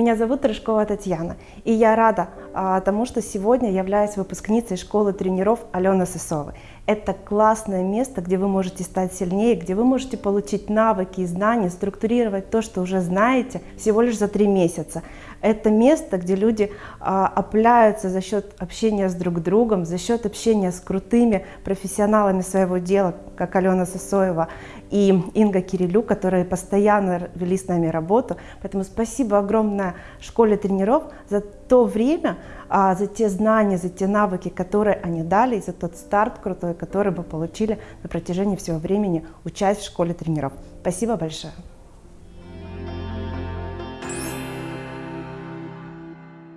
Меня зовут Рыжкова Татьяна, и я рада а, тому, что сегодня являюсь выпускницей школы тренеров Алены Сысовой. Это классное место, где вы можете стать сильнее, где вы можете получить навыки и знания, структурировать то, что уже знаете, всего лишь за три месяца. Это место, где люди а, опляются за счет общения с друг другом, за счет общения с крутыми профессионалами своего дела, как Алена Сосоева и Инга Кирилюк, которые постоянно вели с нами работу. Поэтому спасибо огромное школе тренеров за то время, а, за те знания, за те навыки, которые они дали, и за тот старт крутой, который мы получили на протяжении всего времени, учась в школе тренеров. Спасибо большое.